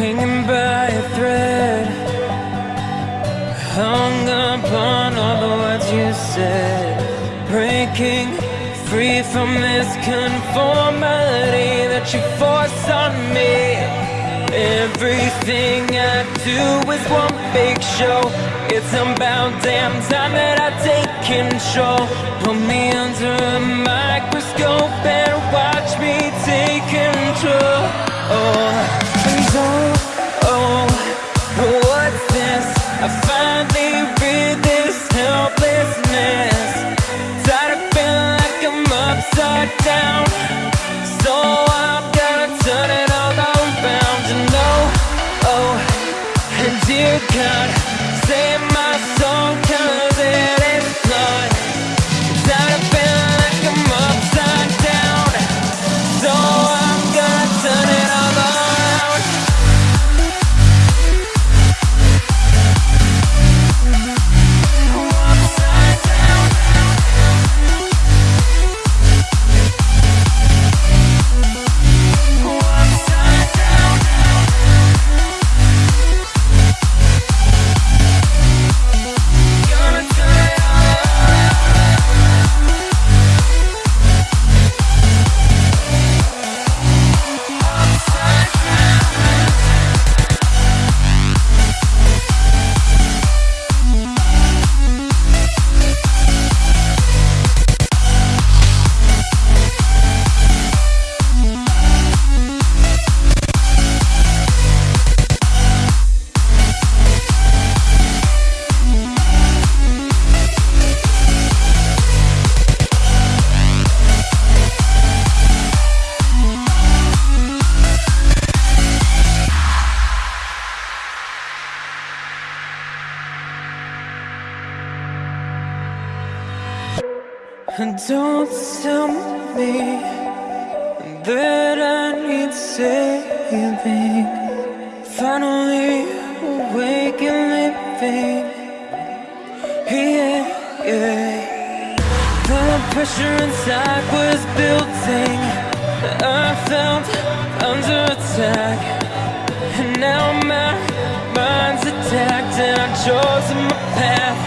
hanging by a thread Hung upon all the words you said Breaking free from this conformity That you force on me. Everything I do is one big show. It's about damn time that I take control. Put me under a microscope and watch me take control. Oh, down. So I'm gonna turn it all around And oh, and dear God don't tell me that I need saving. Finally awake and living. Yeah, yeah. The pressure inside was building. I felt under attack. And now my mind's attacked. And I've chosen my path.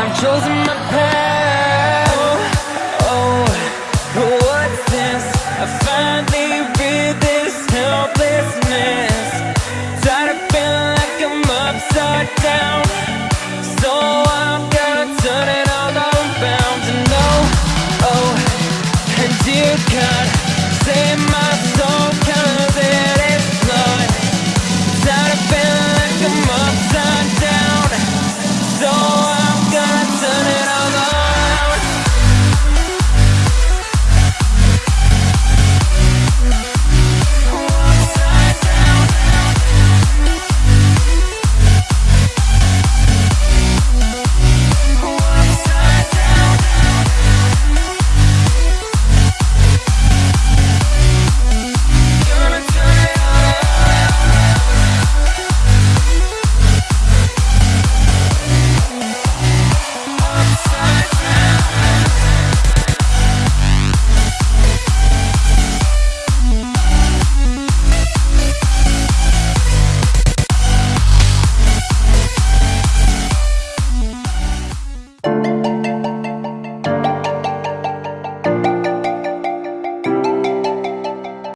I've chosen my path.